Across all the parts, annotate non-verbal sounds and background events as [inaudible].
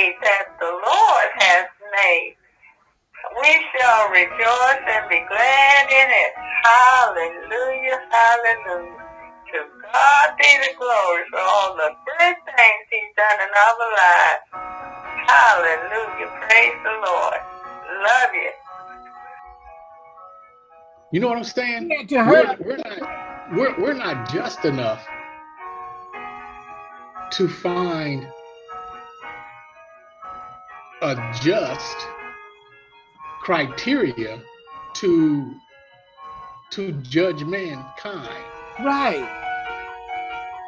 day that the Lord has made. We shall rejoice and be glad in it. Hallelujah, hallelujah. To God be the glory for all the good things he's done in our lives. Hallelujah, praise the Lord. Love you. You know what I'm saying? Yeah, to We're, we're not we're, we're not just enough to find a just criteria to to judge mankind right.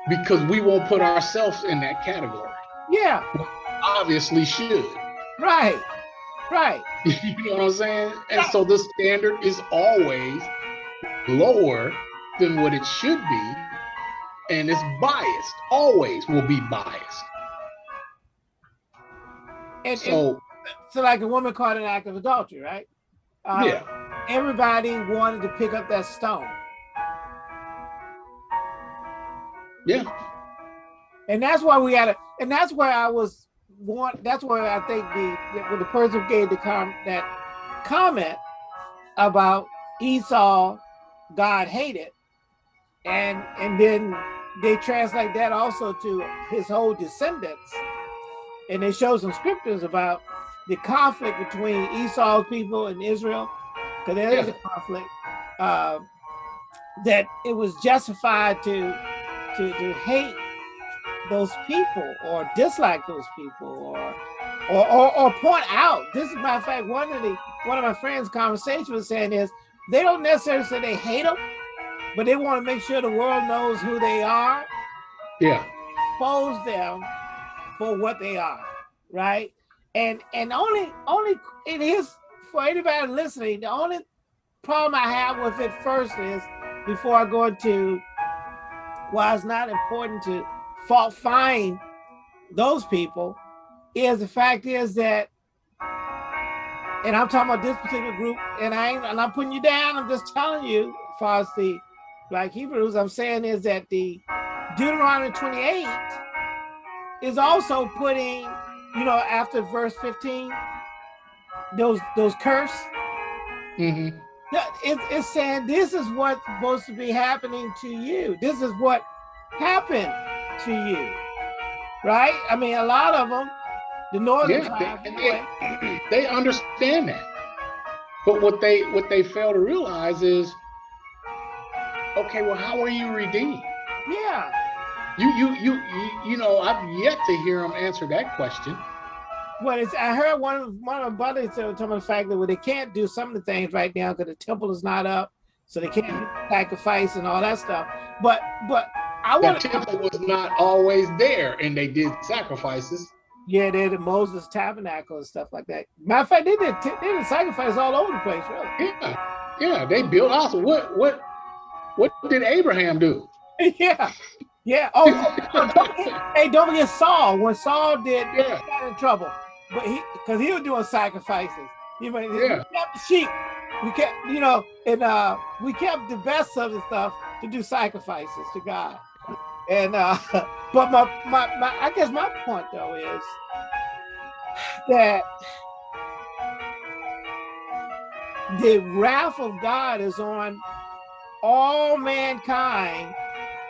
because we won't put ourselves in that category. Yeah, Obviously should. right. Right. [laughs] you know what I'm saying? And so the standard is always lower than what it should be, and it's biased. Always will be biased. And, and So so like a woman caught an act of adultery, right? Uh, yeah, Everybody wanted to pick up that stone. yeah, And that's why we had a, and that's where I was want, that's where I think the, the- when the person gave the com, that comment about Esau, God hated, and, and then they translate that also to his whole descendants. And they show some scriptures about the conflict between Esau's people and Israel, because there is a conflict, uh, that it was justified to, to, to hate those people or dislike those people or or, or, or point out. This is matter of fact, one of the one of my friends' conversation was saying is they don't necessarily say they hate them, but they want to make sure the world knows who they are, yeah, expose them for what they are, right? And and only only it is for anybody listening, the only problem I have with it first is before I go into why it's not important to fault find those people is the fact is that and I'm talking about this particular group, and I ain't, and I'm putting you down. I'm just telling you, as far as the Black Hebrews, I'm saying is that the Deuteronomy 28 is also putting, you know, after verse 15, those those curse. hmm It, it's saying this is what's supposed to be happening to you. This is what happened to you, right? I mean, a lot of them, the northern yeah. tribes, They, anyway, [clears throat] they understand that, but what they what they fail to realize is, okay, well, how are you redeemed? yeah, You you you you, you know, I've yet to hear them answer that question. Well, it's, I heard one of one of my buddies talking about the fact that well, they can't do some of the things right now because the temple is not up, so they can't sacrifice and all that stuff. But but I want to temple was not always there, and they did sacrifices. yeah, they did Moses tabernacle and stuff like that. Matter of fact, they did they did sacrifice all over the place, really. Yeah, yeah, they built also. What what what did Abraham do? [laughs] yeah, yeah. Oh, don't [laughs] forget- hey, don't forget Saul. When Saul did, he Yeah, got in trouble, but he because he was doing sacrifices. He, was- he Yeah. kept the sheep. We kept, you know, and uh, we kept the best of the stuff to do sacrifices to God. And uh, [laughs] but my, my my I guess my point though is that the wrath of God is on all mankind,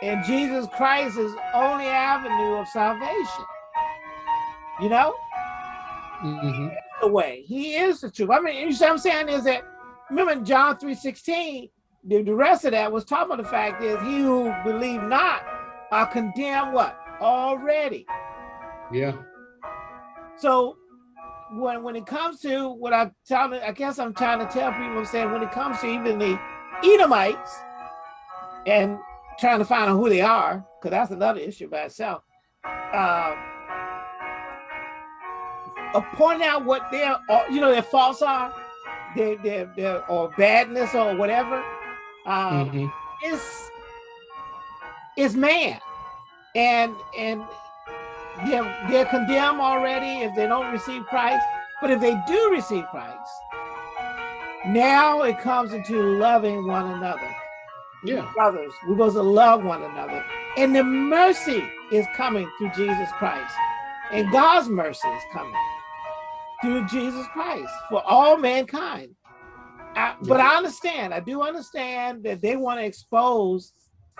and Jesus Christ is only avenue of salvation. You know, hmm the way he is the truth. I mean, you see what I'm saying is that remember in John 3 16, the, the rest of that was talking about the fact is he who believe not are condemned what already. yeah, So when when it comes to what I'm telling, I guess I'm trying to tell people, I'm saying when it comes to even the Edomites and trying to find out who they are, because that's another issue by itself. Uh, uh, pointing out what their, uh, you know, their faults are, their, their, their or badness or whatever. Um, hmm is is man and and they're they're condemned already if they don't receive christ but if they do receive christ now it comes into loving one another yeah, brothers we're supposed to love one another and the mercy is coming through jesus christ And God's mercy is coming through Jesus Christ for all mankind. I, but I understand, I do understand that they want to expose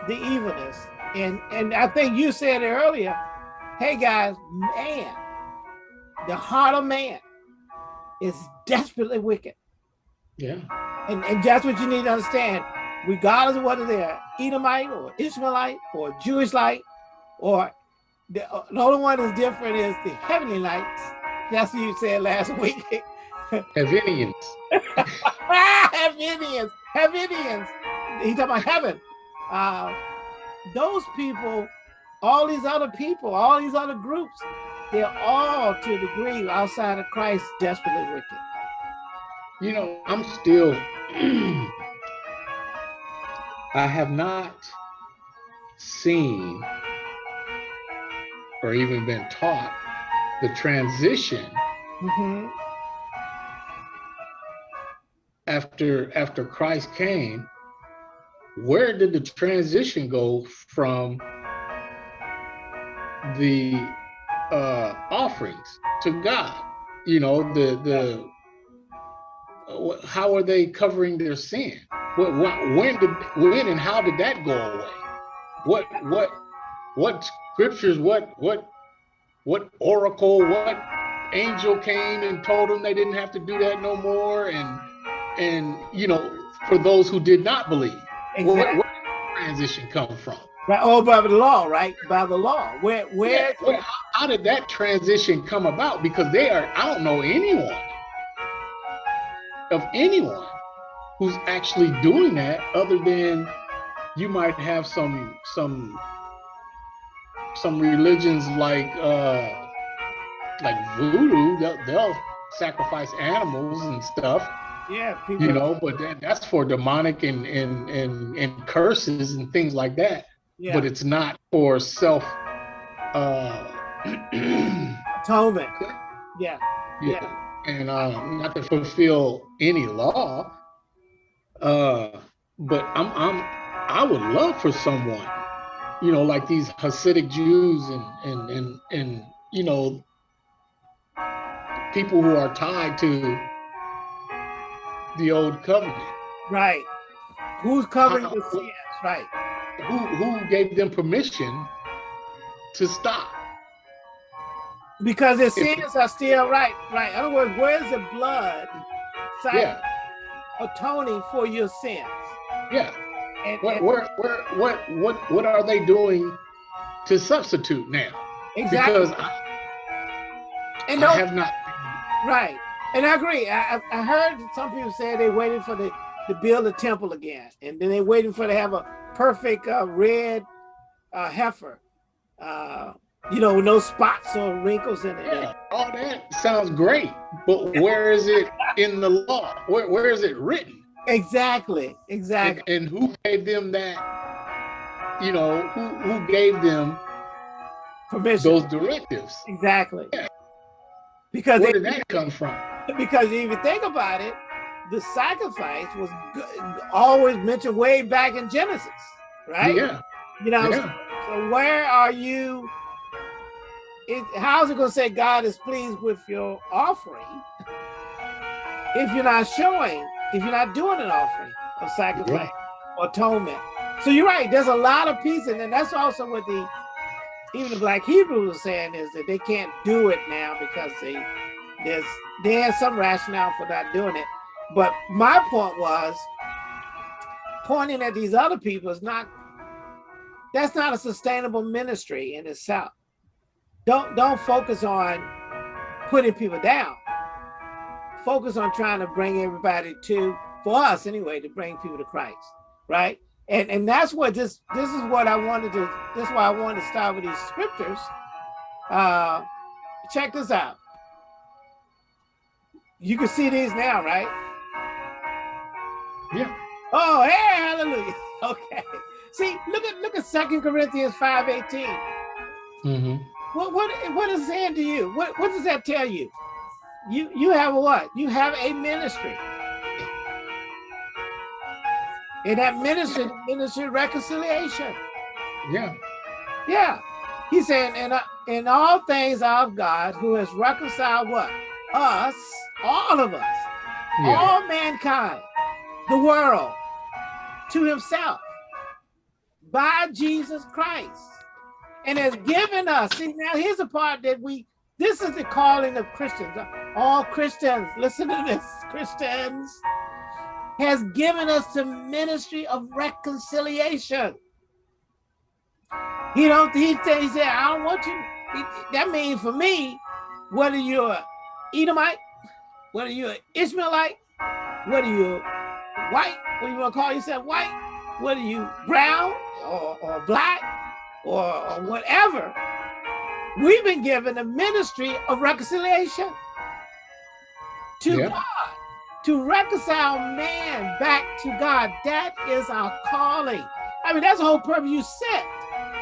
the evilness. And, and I think you said it earlier, hey guys, man, the heart of man is desperately wicked. Yeah. And, and that's what you need to understand, regardless of whether they're Edomite or Ishmaelite or Jewish light, or the, the only one that's different is the heavenly lights. That's what you said last [laughs] week. Havinians. [laughs] Havinians. Havinians. He talking about heaven. Uh, those people, all these other people, all these other groups, they're all to a degree outside of Christ desperately wicked. You know, I'm still, [clears throat] I have not seen or even been taught the transition Mm -hmm. after after Christ came where did the transition go from the uh, offerings to God? You know, the the uh, how are they covering their sin? What, what, when did when and how did that go away? What what what scriptures? What what what oracle? What angel came and told them they didn't have to do that no more? And and you know, for those who did not believe. Exactly. Where, where did transition come from? Right. Oh, by the law, right? By the law. Where, where? Yeah, well, how, how did that transition come about? Because they are, I don't know anyone of anyone who's actually doing that other than you might have some some some religions like uh like voodoo they'll, they'll sacrifice animals and stuff yeah, people, you know, but that, that's for demonic and, and and and curses and things like that. Yeah. But it's not for self uh [clears throat] atonement. Yeah. yeah. Yeah. And uh, not to fulfill any law. Uh but I'm I'm I would love for someone, you know, like these Hasidic Jews and and and and you know people who are tied to the old covenant. Right. Who's covering uh, the sins? Right. Who who gave them permission to stop? Because their sins are still right. Right. In other words, where's the blood yeah. Atoning for your sins? Yeah. And, where, and, where, where, what, what, what are they doing to substitute now? Exactly. Because I, and I have not. Right. And I agree. I, I heard some people say they waited for the to build a temple again, and then they're waiting for to have a perfect uh, red uh, heifer, uh, you know, no spots or wrinkles in it. Yeah, all that sounds great, but where is it in the law? Where where is it written? Exactly, exactly. And, and who gave them that? You know, who who gave them permission? Those directives. Exactly. Yeah. Because where they, did that come from? because if you think about it, the sacrifice was always mentioned way back in Genesis, right? Yeah. You know, yeah. So, where are you? It, how's it going to say God is pleased with your offering if you're not showing, if you're not doing an offering of sacrifice yeah. or atonement? So you're right. There's a lot of pieces, and that's also what the even the Black Hebrews are saying is that they can't do it now because they there's there's some rationale for not doing it. But my point was pointing at these other people is not that's not a sustainable ministry in itself. Don't don't focus on putting people down. Focus on trying to bring everybody to, for us anyway, to bring people to Christ, right? And and that's what this this is what I wanted to. This is why I wanted to start with these scriptures. Uh, check this out. You can see these now, right? Yeah. Oh, hey, hallelujah. [laughs] Okay. See, look at look at Second Corinthians 5 18. Mm-hmm. What what what is saying to you? What what does that tell you? You you have a what? You have a ministry. And that ministry, ministry reconciliation. Yeah. Yeah. He's saying, and I, uh, in all things of God, who has reconciled what? Us, all of us, Yeah. all mankind, the world, to himself by Jesus Christ and has given us. See, now here's the part that we, this is the calling of Christians. All Christians, listen to this, [laughs] Christians, has given us the ministry of reconciliation. He don't, he said, he said, I don't want you. He- that means for me, whether you're Edomite, whether you're Ishmaelite, whether you're white, whether you want to call yourself white, whether you brown or, or black or, or whatever, we've been given a ministry of reconciliation to Yeah. God, to reconcile man back to God. That is our calling. I mean, that's the whole purpose you set,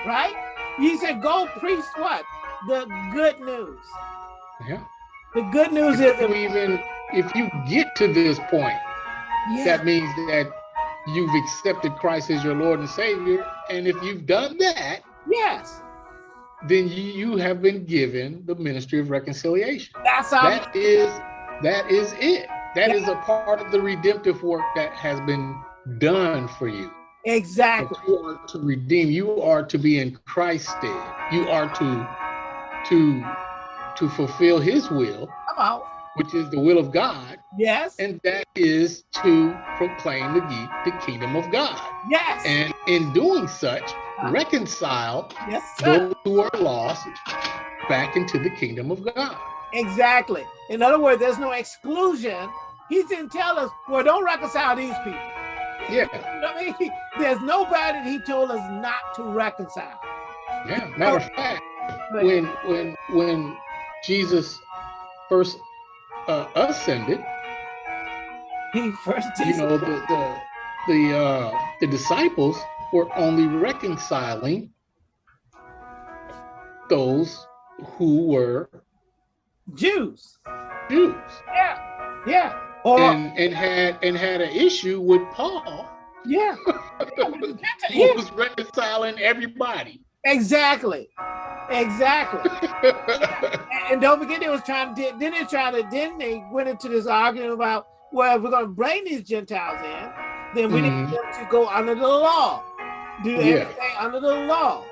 right? You said, go preach what? The good news. Yeah. The good news is If you even if you get to this point, yeah, that means that you've accepted Christ as your Lord and Savior. And if you've done that, yes, then you, you have been given the ministry of reconciliation. that's our That is that is it. That is a part of the redemptive work that has been done for you. But exactly. you are to redeem. You are to be in Christ's stead. You are to to to fulfill His will, Come on. which is the will of God, Yes. and that is to proclaim the, the kingdom of God. yes. And in doing such, reconcile yes, those who are lost back into the kingdom of God. Exactly. In other words, there's no exclusion. He didn't tell us, well, don't reconcile these people. Yeah, You know I mean? [laughs] There's nobody that he told us not to reconcile. yeah. Matter of fact, But when when when Jesus first uh, ascended, he first you know, the the the uh, the disciples were only reconciling those who were Jews. Jews Yeah. Yeah. Or and and had and had an issue with Paul, yeah. [laughs] who yeah. was reconciling everybody. Exactly. Exactly. [laughs] And don't forget, they was trying to. Then they tried to. Then they went into this argument about, well, if we're going to bring these Gentiles in, then we Mhm. need them to go under the law, do Yeah. everything under the law.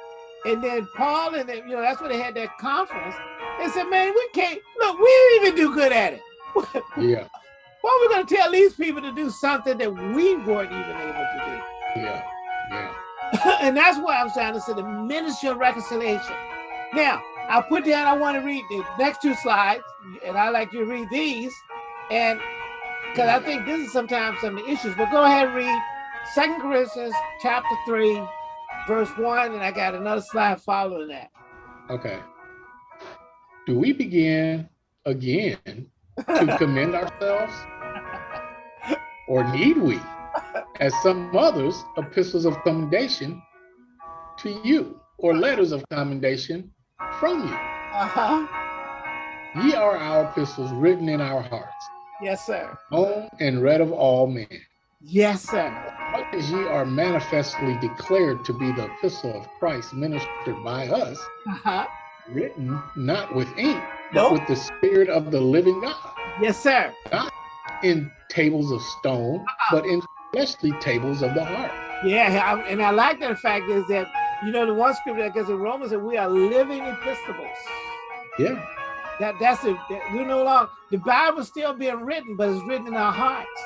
And then Paul and them, you know, that's why they had that conference. They said, man, we can't look. We didn't even do good at it. [laughs] yeah, Why are we going to tell these people to do something that we weren't even able to do? yeah, yeah. [laughs] and that's why I'm trying to say the ministry of reconciliation. Now, I'll put down, I want to read the next two slides, and I like you to read these. And because I think this is sometimes some of the issues, but go ahead and read Second Corinthians chapter 3, verse 1, and I got another slide following that. Okay. Do we begin again to [laughs] commend ourselves? Or need we, as some others, epistles of commendation to you, or letters of commendation from you? Uh-huh. Ye are our epistles written in our hearts, Yes, sir. known and read of all men. Yes, sir. As ye are manifestly declared to be the epistle of Christ ministered by us, Uh-huh. written not with ink, Nope. but with the Spirit of the living God, Yes, sir. in tables of stone, but in fleshly tables of the heart. Yeah, and I like that fact is that, you know, the one scripture that goes in Romans that we are living epistles. Yeah, That that's it. That we're no longer the Bible's still being written, but it's written in our hearts.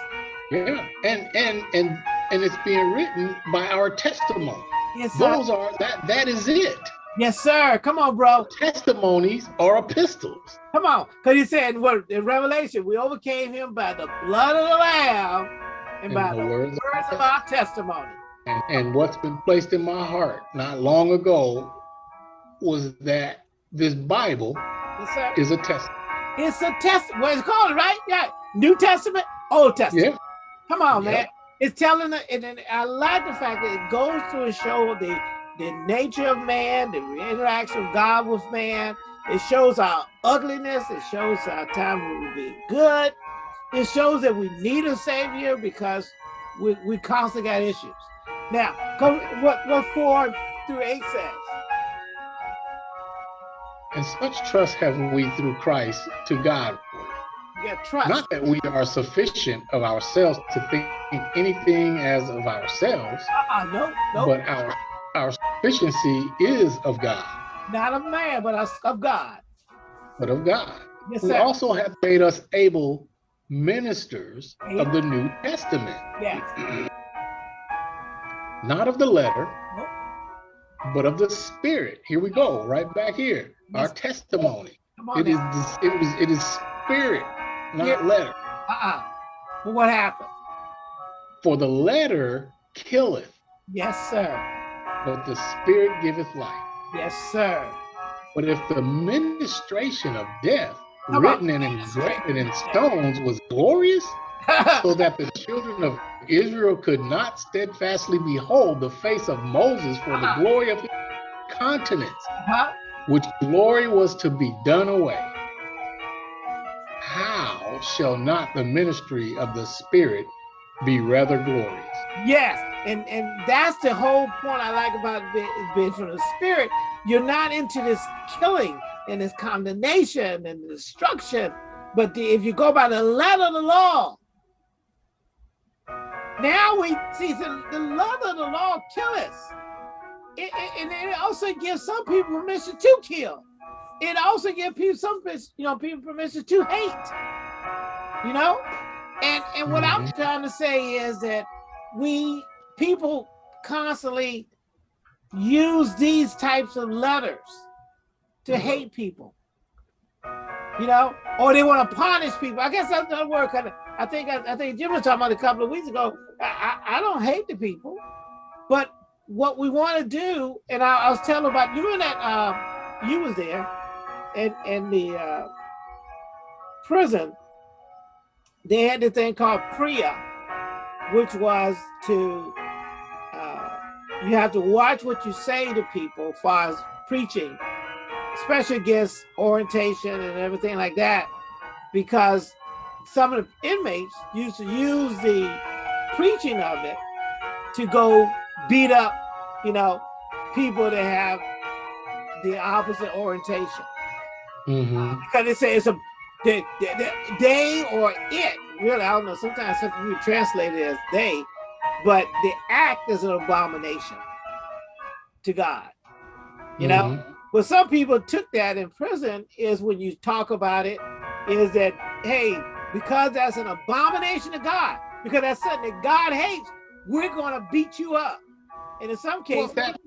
yeah, and and and and it's being written by our testimony. Yes, sir. Those are that that is it. Yes, sir. Come on, bro. Testimonies are epistles. Come on. Because he said in what in Revelation, we overcame him by the blood of the Lamb and, And by the the words words of our testimony. And, and what's been placed in my heart not long ago was that this Bible Yes, is a test. It's a test. What it's called, right? Yeah. New Testament, Old Testament. Yeah, Come on, Yep. man. It's telling it, and, I like the fact that it goes to show the the nature of man, the interaction of God with man. It shows our ugliness. It shows our time when we be good. It shows that we need a savior because we, we constantly got issues. Now, go what what four through eight says. And such trust have we through Christ to God. Yeah, trust. Not that we are sufficient of ourselves to think anything as of ourselves, Uh-uh, no, no, but our our sufficiency is of God, not of man, but of God. but of God. Yes, Who sir. also hath made us able ministers of the New Testament, yeah. [clears throat] not of the letter, Nope. but of the spirit. Here we go, right back here. Our testimony. It is now. it was it is spirit, not Yeah. letter. Uh-uh. But what happened? For the letter killeth, Yes, sir. but the spirit giveth life. Yes, sir. But if the ministration of death, on. written and engraved in stones, was glorious, [laughs] so that the children of Israel could not steadfastly behold the face of Moses for the Uh-huh. glory of his countenance, huh? which glory was to be done away. How shall not the ministry of the Spirit be rather glorious? Yes, and and that's the whole point I like about be- being from the spirit. You're not into this killing and this condemnation and destruction, but the, if you go by the letter of the law, now we see the, the letter of the law kill us. It, it- and it also gives some people permission to kill. It also gives people some, you know, people permission to hate. You know, and and what I'm Mhm. trying to say is that we people constantly use these types of letters to hate people. You know or they want to punish people. I guess that's another word 'cause i think I, I think jim was talking about a couple of weeks ago. I, I, I don't hate the people but what we want to do and I, I was telling about you and that uh, you was there and and the uh, prison they had this thing called PREA which was to uh, you have to watch what you say to people as far as preaching, especially against orientation and everything like that, because some of the inmates used to use the preaching of it to go beat up, you know, people that have the opposite orientation Mhm. because they say it's a they, they, they or it. Really i don't know. Sometimes something people translate it as they but the act is an abomination to god you know? Mhm. what some people took that in prison is when you talk about it is that hey because that's an abomination to god because that's something that god hates we're going to beat you up. And in some Well, cases that,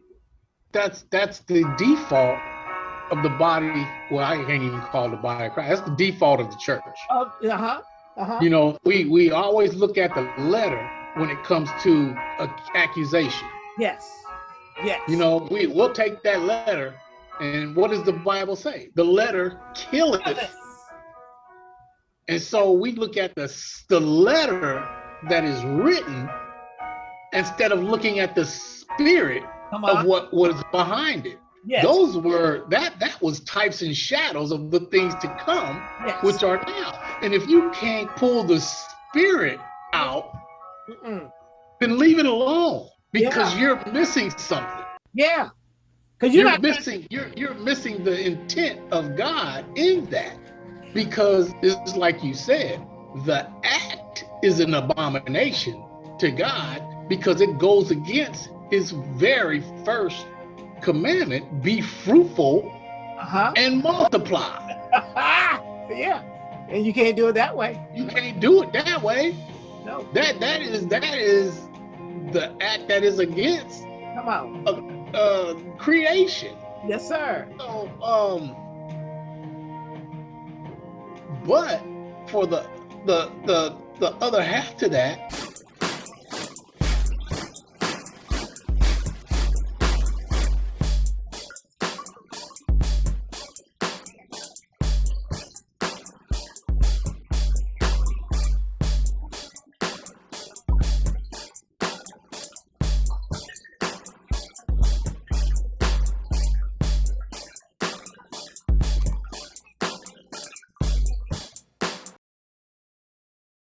that's that's the default of the body. Well, I can't even call it the body of Christ. That's the default of the church. uh, uh-huh uh-huh You know, we we always look at the letter when it comes to a accusation. yes yes You know, we we'll take that letter, and what does the Bible say? The letter killeth. Yes. And so we look at the the letter that is written instead of looking at the spirit of what was behind it. Yes Those were that that was types and shadows of the things to come, yes. which are now. And if you can't pull the spirit out, Mm-mm. then leave it alone because Yeah. you're missing something. Yeah, because you're, You're, not missing you're you're missing the intent of God in that. Because it's like you said, the act is an abomination to God because it goes against his very first commandment, be fruitful Uh-huh. and multiply. [laughs] yeah. And you can't do it that way. You can't do it that way. No. That that is that is the act that is against Come on. uh creation. Yes, sir. So um but for the the the the other half to that